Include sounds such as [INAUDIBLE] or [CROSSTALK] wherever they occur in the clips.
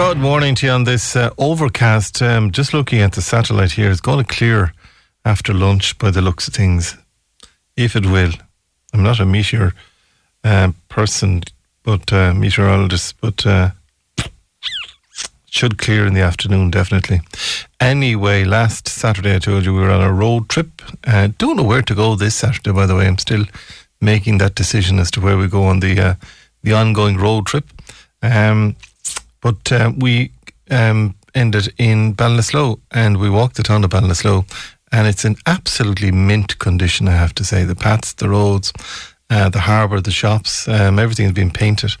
Good morning to you on this uh, overcast. Um, just looking at the satellite here, it's going to clear after lunch by the looks of things, if it will. I'm not a meteor uh, person, but uh, meteorologist, but uh, should clear in the afternoon, definitely. Anyway, last Saturday I told you we were on a road trip. Uh, don't know where to go this Saturday, by the way. I'm still making that decision as to where we go on the uh, the ongoing road trip. Um, but uh, we um, ended in Ballinasloe and we walked the town of Ballinasloe and it's in absolutely mint condition, I have to say. The paths, the roads, uh, the harbour, the shops, um, everything has been painted.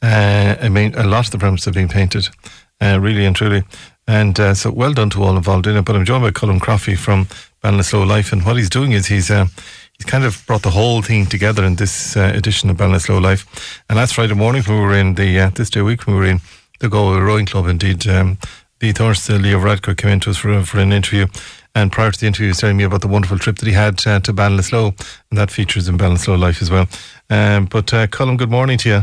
Uh, I mean, a lot of the premises have been painted, uh, really and truly. And uh, so well done to all involved in it. But I'm joined by Colin Croffey from Ballinasloe Life. And what he's doing is he's uh, he's kind of brought the whole thing together in this edition of Ballinasloe Life. And last Friday morning, when we were in the, this day week, when we were in the Galway Rowing Club, indeed, um, the Thursday, Leo Varadkar came in to us for, for an interview. And prior to the interview, he was telling me about the wonderful trip that he had uh, to Ballinasloe, and that features in Ballinasloe Life as well. Um, but uh, Colin, good morning to you.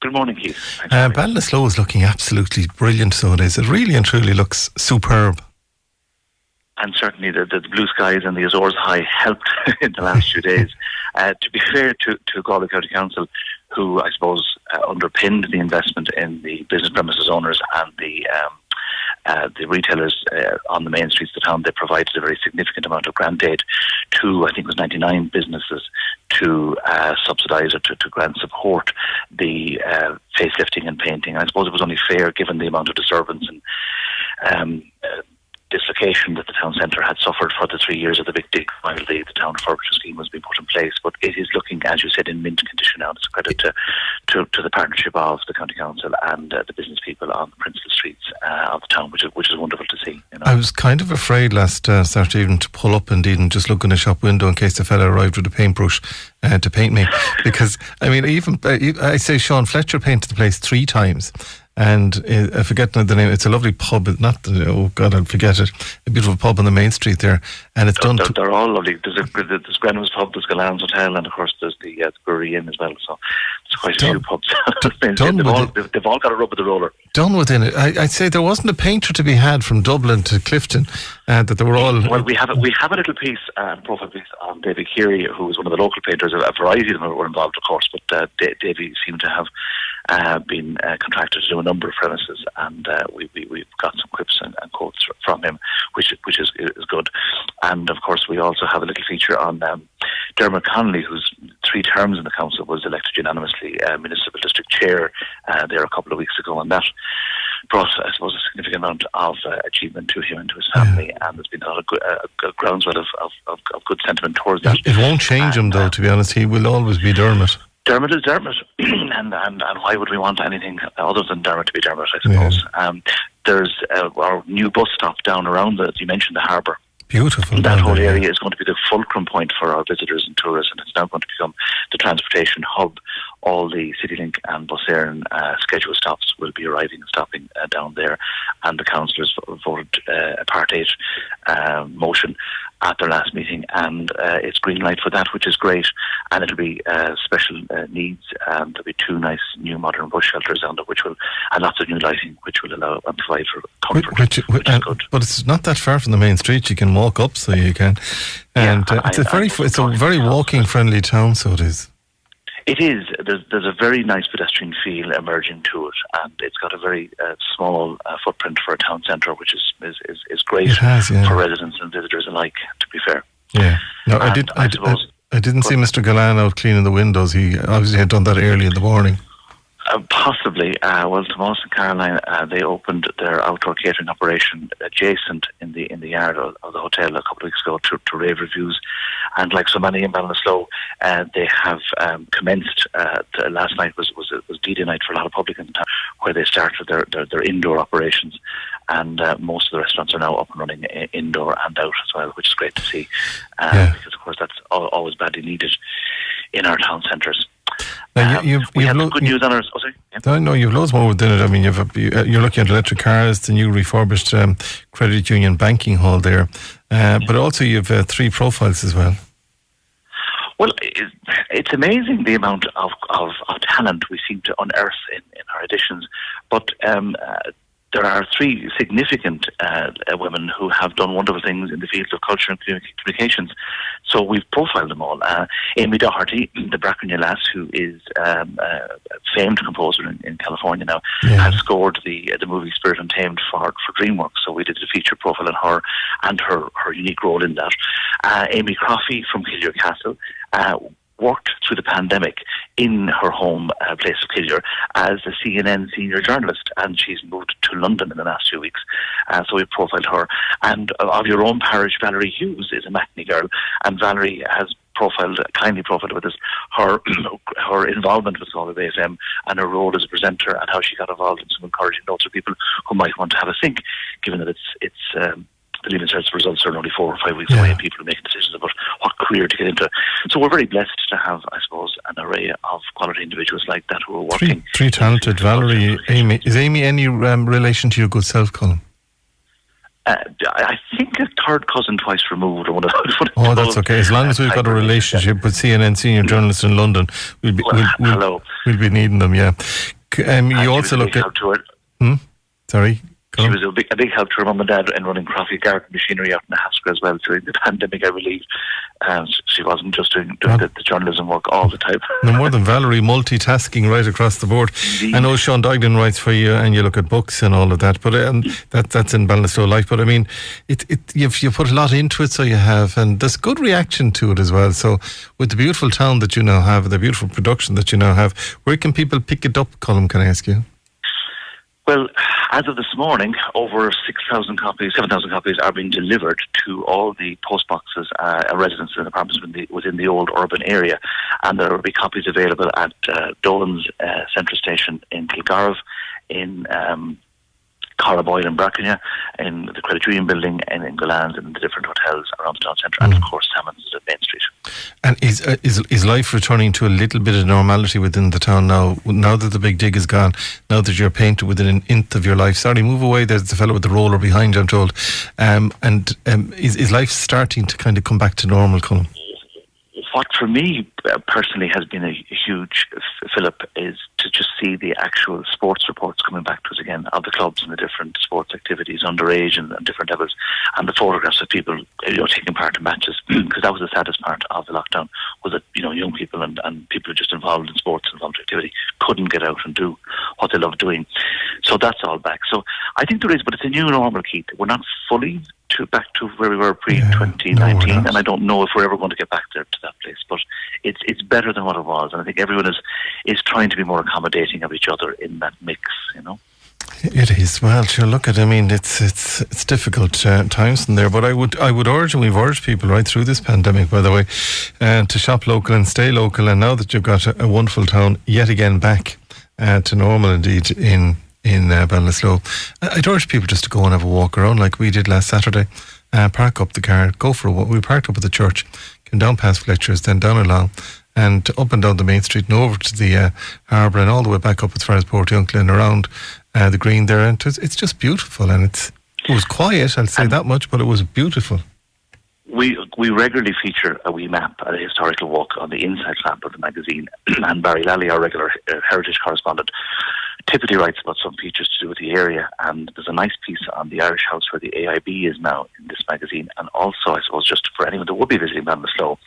Good morning, Keith. Uh, Ballinasloe is looking absolutely brilliant so it is. It really and truly looks superb. And certainly the, the blue skies and the Azores High helped [LAUGHS] in the last few days. [LAUGHS] Uh, to be fair to, to Galway County Council, who I suppose uh, underpinned the investment in the business premises owners and the um, uh, the retailers uh, on the main streets of the town, they provided a very significant amount of grant aid to, I think it was 99 businesses to uh, subsidise or to, to, grant support the uh, facelifting and painting. And I suppose it was only fair given the amount of disturbance and um, that the town centre had suffered for the three years of the big dig while the, the town refurbishment scheme was being put in place. But it is looking, as you said, in mint condition now. It's a credit to, to, to the partnership of the county council and uh, the business people on the principal streets uh, of the town, which is, which is wonderful to see. You know? I was kind of afraid last uh, Saturday evening to pull up indeed and just look in the shop window in case the fella arrived with a paintbrush uh, to paint me. [LAUGHS] because, I mean, even uh, I say Sean Fletcher painted the place three times and uh, I forget the name. It's a lovely pub. Not oh god, I'll forget it. A beautiful pub on the main street there, and it's they're, done. They're, they're, all lovely. There's, a, there's Grenville's pub, there's Gullane's Hotel, and of course there's the, uh, the Brewery Inn as well. So it's quite done, a few pubs. [LAUGHS] done they've, all, they've, they've, all, got a rub of the roller. Done within it. I, would say there wasn't a painter to be had from Dublin to Clifden. Uh, that they were all. Well, we have a, we have a little piece, uh, profile piece on David Keary, who was one of the local painters. A, variety of them were involved, of course, but uh, David seemed to have uh, been uh, contracted to do a number of premises, and uh, we, we, we've got some quips and, and, quotes from him, which which is is good. And of course, we also have a little feature on um, Dermot Connolly, whose three terms in the council was elected unanimously uh, municipal district chair uh, there a couple of weeks ago, and that brought, I suppose, a significant amount of uh, achievement to him and to his family, yeah. and there's been a lot of good, uh, groundswell of, of, of, of, good sentiment towards that. It won't change and, him, though, to be honest. He will always be Dermot. Dermot is Dermot, [CLEARS THROAT] and, and and why would we want anything other than Dermot to be Dermot? I suppose. Yeah. Um, there's uh, our new bus stop down around the. You mentioned the harbour. Beautiful. That whole area yeah. is going to be the fulcrum point for our visitors and tourists, and it's now going to become the transportation hub. All the CityLink and Bus Éireann uh, scheduled stops will be arriving and stopping uh, down there, and the councillors voted uh, a Part 8 uh, motion at their last meeting, and uh, it's green light for that, which is great. And it'll be uh, special uh, needs. and there'll be two nice new modern bus shelters on it, which will and lots of new lighting, which will allow and provide for comfort, which, which, which is good. But it's not that far from the main street. You can walk up, so you can. And yeah, uh, it's I, a very I, it's a very walking friendly town, so it is. It is. There's, there's a very nice pedestrian feel emerging to it, and it's got a very uh, small uh, footprint for a town centre, which is is, is, is great has, yeah. for residents and visitors alike. To be fair. Yeah. No, and I did. I, I, I, I didn't see Mr. Gullane out cleaning the windows. He obviously had done that early in the morning. Uh, possibly. Uh, well, Tomas and Caroline, uh, they opened their outdoor catering operation adjacent in the in the yard of, of the hotel a couple of weeks ago to, to rave reviews. And like so many in Ballinasloe, uh, they have um, commenced. Uh, last night was was was D-Day night for a lot of public in town, where they started their, their, their indoor operations. And uh, most of the restaurants are now up and running indoor and out as well, which is great to see. Yeah. Because, of course, that's always badly needed in our town centres. Now, you, you've, we you've have lo- good news on our. Oh, sorry. Yeah. No, you've loads more within it. I mean, you've uh, you're looking at electric cars, the new refurbished um, credit union banking hall there, uh, but also you've uh, three profiles as well. Well, it's amazing the amount of, of, of talent we seem to unearth in, in our editions. But um, uh, there are three significant uh, uh, women who have done wonderful things in the fields of culture and communications. So we've profiled them all. Uh, Amie Doherty, [CLEARS THROAT] the Brackernagh lass, who is um, a famed composer in, in California now, yeah. has scored the uh, the movie Spirit Untamed for for DreamWorks. So we did a feature profile on her and her her unique role in that. Uh, Amy Croffey from Killure Castle uh, worked through the pandemic in her home uh, place of Killure as a CNN senior journalist, and she's moved to London in the last few weeks. Uh, so we profiled her. And uh, of your own parish, Valerie Hughes is a Matinee girl, and Valerie has profiled, kindly profiled with us her [CLEARS THROAT] her involvement with Galway Bay FM and her role as a presenter and how she got involved in some encouraging notes for people who might want to have a think, given that it's it's um, the Leaving Cert results are only four or five weeks yeah. away, and people are making decisions about what career to get into. So we're very blessed to have, I suppose, an array of quality individuals like that who are working. Three, three talented. Valerie, Amy. Is Amy any um, relation to your good self, Colin? Uh, I think a third cousin twice removed. Or what oh, that's okay. As long as we've got a relationship with CNN senior journalists in London, we'll be, well, we'll, we'll, we'll, be needing them, yeah. Um, you also look at. Hmm? Sorry? She was a big, a big help to her mum and dad in running Croffey garden machinery out in the Haskell as well during the [LAUGHS] pandemic, I believe. Um, she wasn't just doing, doing the, the, journalism work all the time. no more than Valerie, multitasking right across the board. Indeed. I know Sean Duignan writes for you and you look at books and all of that, but um, that, that's in Ballinasloe Life. But I mean, it, it, you've, you put a lot into it, so you have, and there's good reaction to it as well. So with the beautiful town that you now have, the beautiful production that you now have, where can people pick it up, Colin, can I ask you? Well, as of this morning, over 6,000 copies, 7,000 copies are being delivered to all the post boxes uh, and residences and apartments within the, within the, old urban area. And there will be copies available at uh, Dolan's uh, Central Station in Kilgarve, in um, Carraboyle and Brackernagh, in the Credit Union building, and in Gullane's and the different hotels around the town centre, mm. and of course Salmons at Main Street. And is, uh, is is life returning to a little bit of normality within the town now? Now that the big dig is gone, now that you're painted within an inch of your life. Sorry, move away. There's the fellow with the roller behind you. I'm told. Um, and um, is is life starting to kind of come back to normal, Colin? What for me uh, personally has been a, huge fillip is to just see the actual sports reports coming back to us again of the clubs and the different sports activities underage and, and different levels, and the photographs of people you know taking part in matches [CLEARS THROAT] because that was the saddest part of the lockdown was that you know young people and, and people just involved in sports and involved activity couldn't get out and do what they love doing. So that's all back. So I think there is, but it's a new normal, Keith. We're not fully to back to where we were pre twenty nineteen, and I don't know if we're ever going to get back there to that place. But it's it's better than what it was, and I think everyone is is trying to be more accommodating of each other in that mix. You know. It is well. Sure, look at. I mean, it's it's it's difficult uh, times in there, but I would I would urge, and we've urged people right through this pandemic, by the way, uh, to shop local and stay local. And now that you've got a, a wonderful town yet again back uh, to normal, indeed in in uh, Ballinasloe. I'd urge people just to go and have a walk around like we did last Saturday. Uh, park up the car, go for a walk. We parked up at the church, came down past Fletcher's, then down along, and up and down the main street and over to the uh, harbour and all the way back up as far as Portiuncula and around uh, the green there. And it's, it's just beautiful and it's it was quiet, I'll say and that much, but it was beautiful. We we regularly feature a wee map, a historical walk on the inside flap of the magazine, [CLEARS THROAT] and Barry Lally, our regular uh, heritage correspondent, typically writes about some features to do with the area. And there's a nice piece on the Irish House where the AIB is now in this magazine. And also, I suppose, just for anyone that would be visiting Ballinasloe,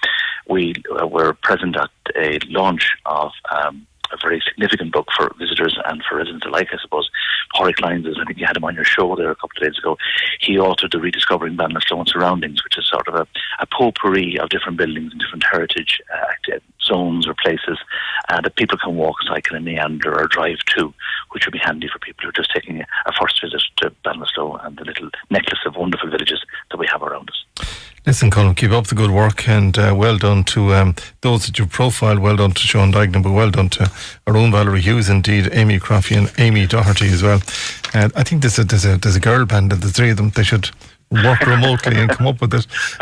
we uh, were present at a launch of um, a very significant book for visitors and for residents alike, I suppose. Pádraic Lyons, I think you had him on your show there a couple of days ago. He authored the Rediscovering Ballinasloe and Surroundings, which is sort of a, a potpourri of different buildings and different heritage uh, zones or places uh, that people can walk, cycle, and meander or drive to, which would be handy for people who are just taking a, first visit to Ballinasloe and the little necklace of wonderful villages that we have around us. Listen, Colin, keep up the good work and uh, well done to um, those that you've profiled. Well done to Sean Duignan, but well done to our own Valerie Hughes, indeed, Amy Croffey and Amie Doherty as well. Uh, I think there's a, there's, a, there's a girl band of the three of them. They should work remotely and come up with it.